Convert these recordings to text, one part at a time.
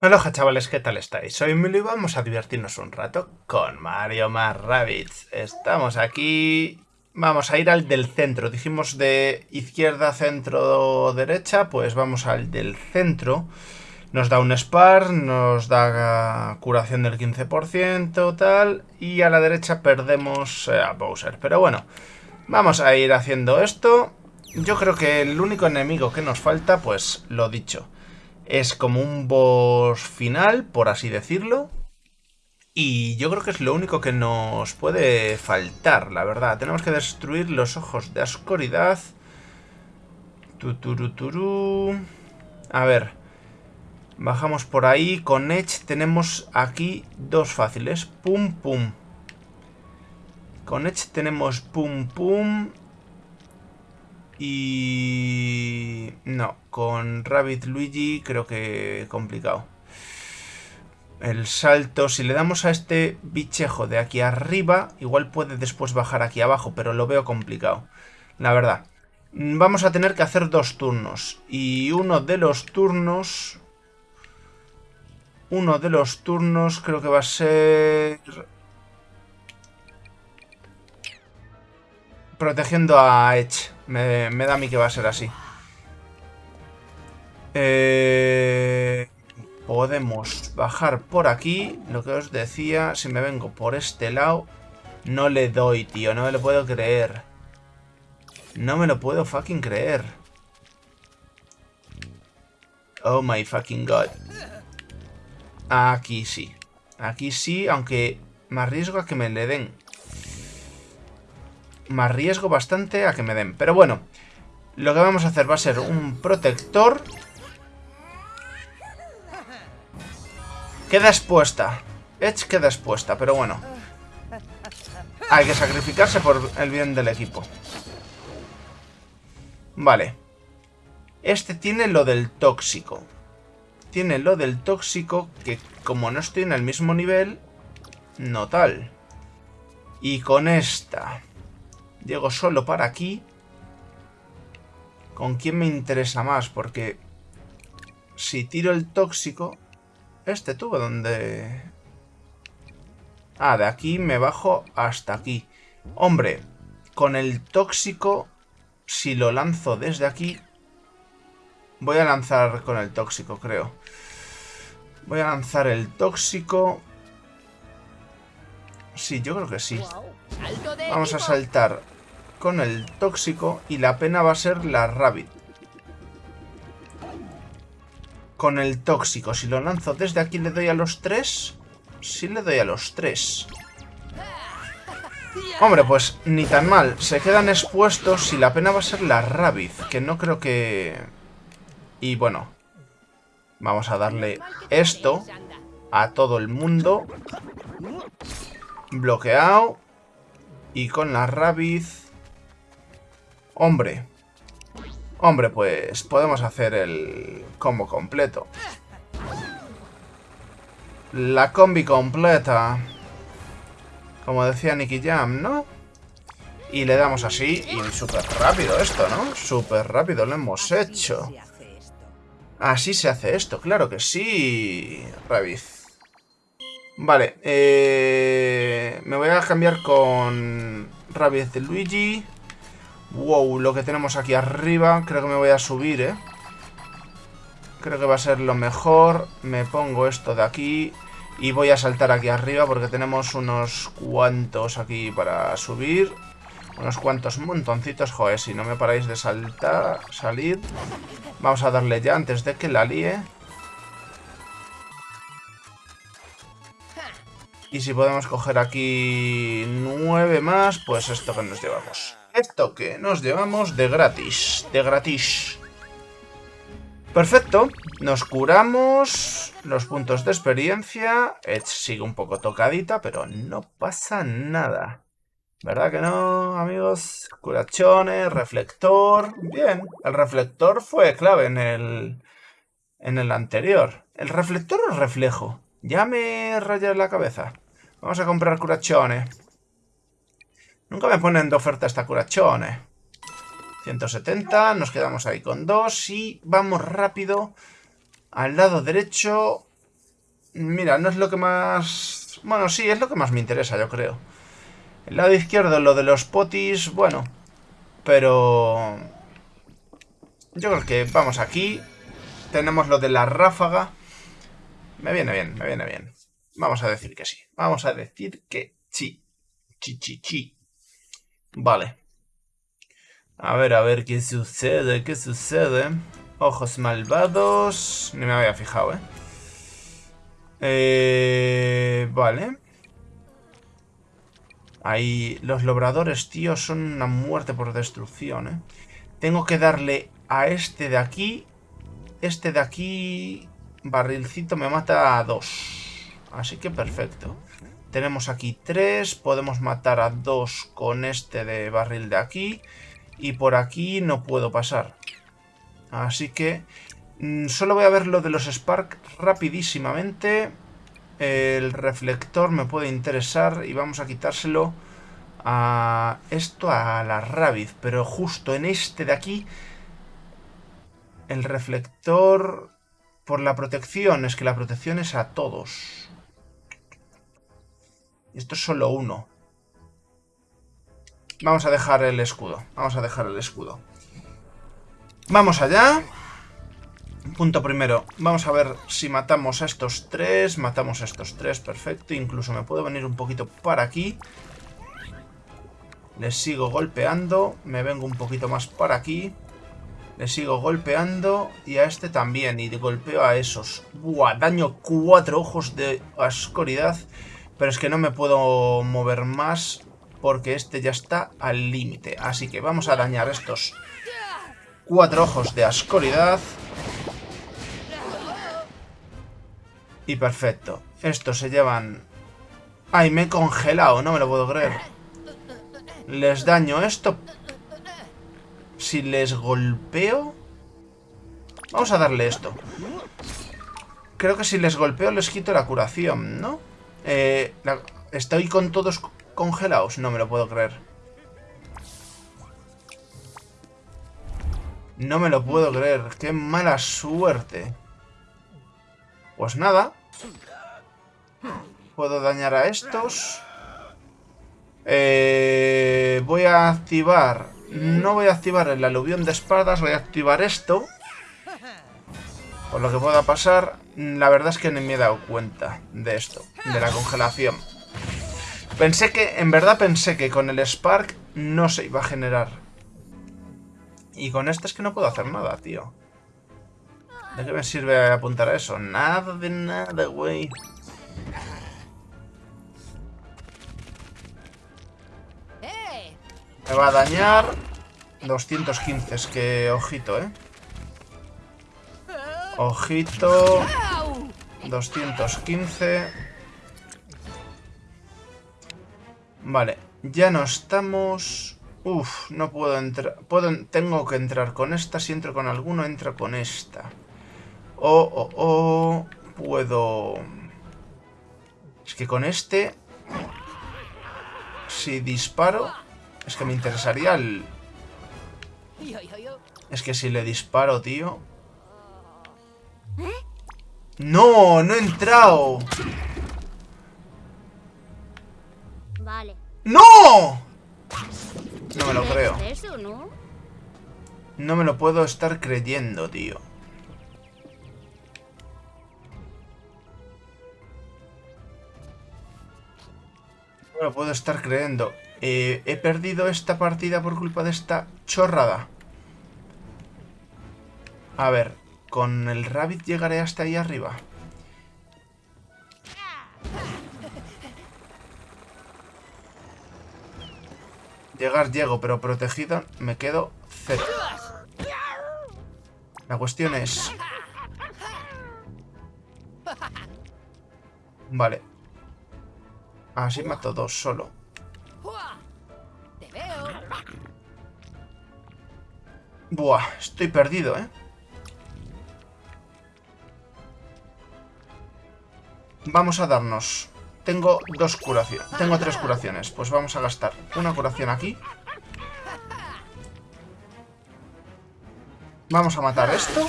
Hola chavales, ¿qué tal estáis? Soy Emilio y vamos a divertirnos un rato con Mario más Rabbids. Estamos aquí... Vamos a ir al del centro. Dijimos de izquierda, centro, derecha. Pues vamos al del centro. Nos da un Spar, nos da curación del 15%, tal. Y a la derecha perdemos eh, a Bowser. Pero bueno, vamos a ir haciendo esto. Yo creo que el único enemigo que nos falta, pues lo dicho es como un boss final, por así decirlo. Y yo creo que es lo único que nos puede faltar, la verdad. Tenemos que destruir los ojos de oscuridad. Tuturuturu. A ver. Bajamos por ahí. Con Edge tenemos aquí dos fáciles. Pum, pum. Con Edge tenemos pum, pum. Y... No, con Rabbit Luigi creo que complicado. El salto, si le damos a este bichejo de aquí arriba, igual puede después bajar aquí abajo, pero lo veo complicado. La verdad. Vamos a tener que hacer dos turnos. Y uno de los turnos... Uno de los turnos creo que va a ser... Protegiendo a Edge. Me, da a mí que va a ser así. Eh, podemos bajar por aquí. Lo que os decía, si me vengo por este lado... No le doy, tío. No me lo puedo creer. No me lo puedo fucking creer. Oh my fucking god. Aquí sí. Aquí sí, aunque me arriesgo a que me le den me arriesgo bastante a que me den. Pero bueno, lo que vamos a hacer va a ser un protector. Queda expuesta. Edge queda expuesta, pero bueno. Hay que sacrificarse por el bien del equipo. Vale. Este tiene lo del tóxico. Tiene lo del tóxico que como no estoy en el mismo nivel, no tal. Y con esta... Llego solo para aquí. ¿Con quién me interesa más? Porque si tiro el tóxico... Este tubo donde... Ah, de aquí me bajo hasta aquí. Hombre, con el tóxico, si lo lanzo desde aquí... Voy a lanzar con el tóxico, creo. Voy a lanzar el tóxico... Sí, yo creo que sí. Vamos a saltar con el tóxico y la pena va a ser la Rabbit. Con el tóxico, si lo lanzo desde aquí, ¿le doy a los tres? Sí le doy a los tres. Hombre, pues ni tan mal. Se quedan expuestos y la pena va a ser la Rabbit, que no creo que... Y bueno, vamos a darle esto a todo el mundo. Bloqueado. Y con la Rabbit... Hombre. Hombre, pues podemos hacer el combo completo. La combi completa. Como decía Nicky Jam, ¿no? Y le damos así y súper rápido esto, ¿no? Súper rápido lo hemos hecho. Así se hace esto, claro que sí, Rabiz. Vale, eh, me voy a cambiar con Rabiz de Luigi. Wow, lo que tenemos aquí arriba. Creo que me voy a subir, ¿eh? Creo que va a ser lo mejor. Me pongo esto de aquí. Y voy a saltar aquí arriba porque tenemos unos cuantos aquí para subir. Unos cuantos montoncitos. Joder, si no me paráis de saltar, salir. Vamos a darle ya antes de que la líe. Y si podemos coger aquí nueve más, pues esto que nos llevamos. Esto que nos llevamos de gratis, de gratis. Perfecto, nos curamos los puntos de experiencia. Edge sigue un poco tocadita, pero no pasa nada. ¿Verdad que no, amigos? Curachones, reflector... Bien, el reflector fue clave en el, en el anterior. ¿El reflector o reflejo? Ya me rayé la cabeza. Vamos a comprar curachones. Nunca me ponen de oferta esta curachone. 170, nos quedamos ahí con dos y vamos rápido al lado derecho. Mira, no es lo que más... Bueno, sí, es lo que más me interesa, yo creo. El lado izquierdo, lo de los potis, bueno. Pero... Yo creo que vamos aquí. Tenemos lo de la ráfaga. Me viene bien, me viene bien. Vamos a decir que sí. Vamos a decir que sí. Chi, chi, chi. Vale. A ver, a ver qué sucede, qué sucede. Ojos malvados. Ni me había fijado, ¿eh? Eh... Vale. Ahí... Los lobradores, tío, son una muerte por destrucción, ¿eh? Tengo que darle a este de aquí. Este de aquí... Barrilcito me mata a dos. Así que perfecto. Tenemos aquí tres. Podemos matar a dos con este de barril de aquí. Y por aquí no puedo pasar. Así que mm, solo voy a ver lo de los Spark rapidísimamente. El reflector me puede interesar y vamos a quitárselo a esto, a la Rabbit. Pero justo en este de aquí, el reflector por la protección. Es que la protección es a todos. Esto es solo uno. Vamos a dejar el escudo. Vamos a dejar el escudo. Vamos allá. Punto primero. Vamos a ver si matamos a estos tres. Matamos a estos tres. Perfecto. Incluso me puedo venir un poquito para aquí. Les sigo golpeando. Me vengo un poquito más para aquí. Les sigo golpeando. Y a este también. Y golpeo a esos. Buah, daño cuatro ojos de oscuridad. Pero es que no me puedo mover más porque este ya está al límite. Así que vamos a dañar estos cuatro ojos de ascoridad. Y perfecto. Estos se llevan... ¡Ay, me he congelado! No me lo puedo creer. Les daño esto. Si les golpeo... Vamos a darle esto. Creo que si les golpeo les quito la curación, ¿no? Eh, estoy con todos congelados. No me lo puedo creer. No me lo puedo creer. Qué mala suerte. Pues nada. Puedo dañar a estos. Eh, voy a activar... No voy a activar el aluvión de espadas. Voy a activar esto. Por lo que pueda pasar. La verdad es que ni me he dado cuenta de esto. De la congelación. Pensé que, en verdad pensé que con el Spark no se iba a generar. Y con este es que no puedo hacer nada, tío. ¿De qué me sirve apuntar a eso? Nada de nada, güey. Me va a dañar 215, es que ojito, ¿eh? Ojito 215 Vale, ya no estamos... Uf, no puedo entrar... Puedo... Tengo que entrar con esta. Si entro con alguno, entro con esta. O, o, o... Puedo... Es que con este... Si disparo... Es que me interesaría el... Es que si le disparo, tío... ¡No! ¡No he entrado! ¡No! No me lo creo. No me lo puedo estar creyendo, tío. No me lo puedo estar creyendo. Eh, he perdido esta partida por culpa de esta chorrada. A ver, con el Rabbit llegaré hasta ahí arriba. Llegar llego, pero protegido me quedo cero. La cuestión es... Vale. Así mato dos solo. Buah, estoy perdido, ¿eh? Vamos a darnos tengo dos curaciones. Tengo tres curaciones. Pues vamos a gastar una curación aquí. Vamos a matar esto.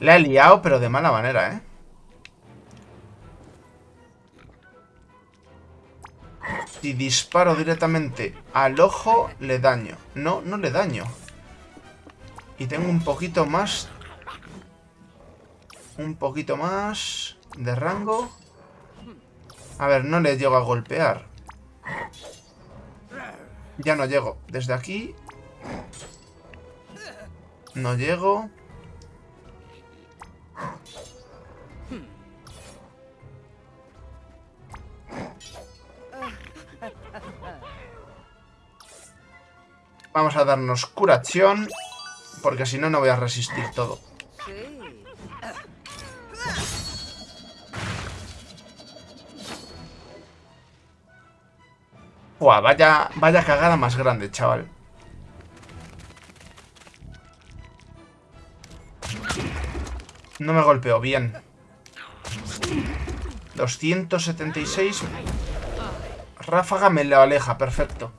La he liado, pero de mala manera, ¿eh? Si disparo directamente al ojo, le daño. No, no le daño. Y tengo un poquito más... Un poquito más de rango. A ver, no le llego a golpear. Ya no llego. Desde aquí... No llego. Vamos a darnos curación. Porque si no, no voy a resistir todo. Buah, vaya, vaya cagada más grande, chaval. No me golpeó, bien. 276. Ráfaga me lo aleja, perfecto.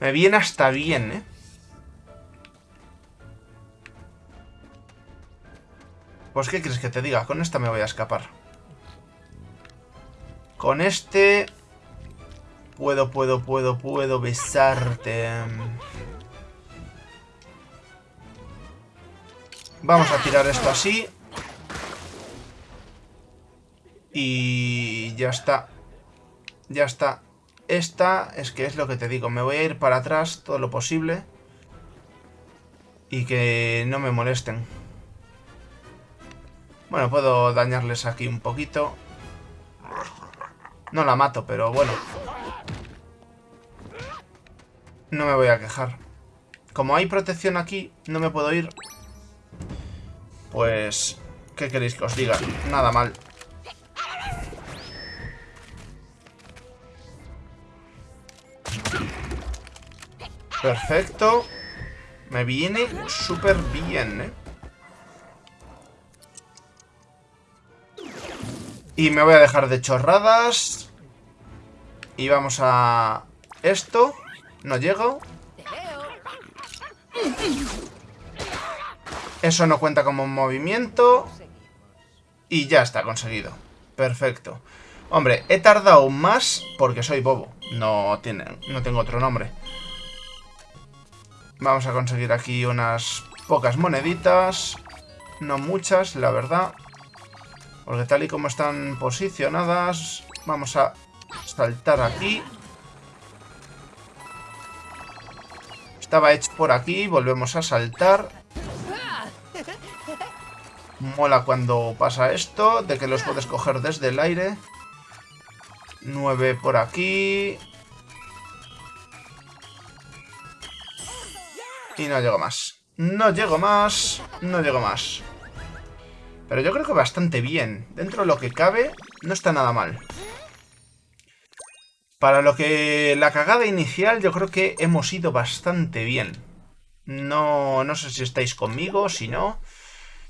Me viene hasta bien, ¿eh? Pues, ¿qué quieres que te diga? Con esta me voy a escapar. Con este... Puedo, puedo, puedo, puedo besarte. Vamos a tirar esto así. Y ya está. Ya está. Esta es que es lo que te digo. Me voy a ir para atrás todo lo posible. Y que no me molesten. Bueno, puedo dañarles aquí un poquito. No la mato, pero bueno. No me voy a quejar. Como hay protección aquí, no me puedo ir. Pues... ¿Qué queréis que os diga? Nada mal. Perfecto. Me viene súper bien, ¿eh? Y me voy a dejar de chorradas. Y vamos a... Esto. No llego. Eso no cuenta como un movimiento. Y ya está conseguido. Perfecto. Hombre, he tardado más porque soy bobo. No, no tengo otro nombre. Vamos a conseguir aquí unas pocas moneditas. No muchas, la verdad. Porque tal y como están posicionadas, vamos a saltar aquí. Estaba hecho por aquí, volvemos a saltar. Mola cuando pasa esto, de que los puedes coger desde el aire. 9 por aquí. Y no llego más. No llego más. No llego más. Pero yo creo que bastante bien. Dentro de lo que cabe, no está nada mal. Para lo que la cagada inicial yo creo que hemos ido bastante bien. No, no sé si estáis conmigo, si no.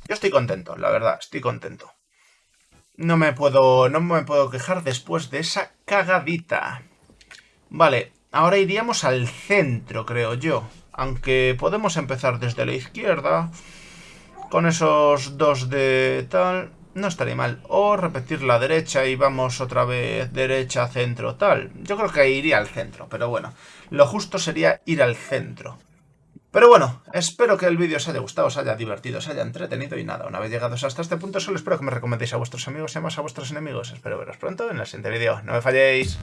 Yo estoy contento, la verdad, estoy contento. No me puedo, no me puedo quejar después de esa cagadita. Vale, ahora iríamos al centro, creo yo. Aunque podemos empezar desde la izquierda. Con esos dos de tal no estaría mal. O repetir la derecha y vamos otra vez derecha, centro, tal. Yo creo que iría al centro, pero bueno. Lo justo sería ir al centro. Pero bueno, espero que el vídeo os haya gustado, os haya divertido, os haya entretenido y nada, una vez llegados hasta este punto solo espero que me recomendéis a vuestros amigos y más a vuestros enemigos. Espero veros pronto en el siguiente vídeo. ¡No me falléis!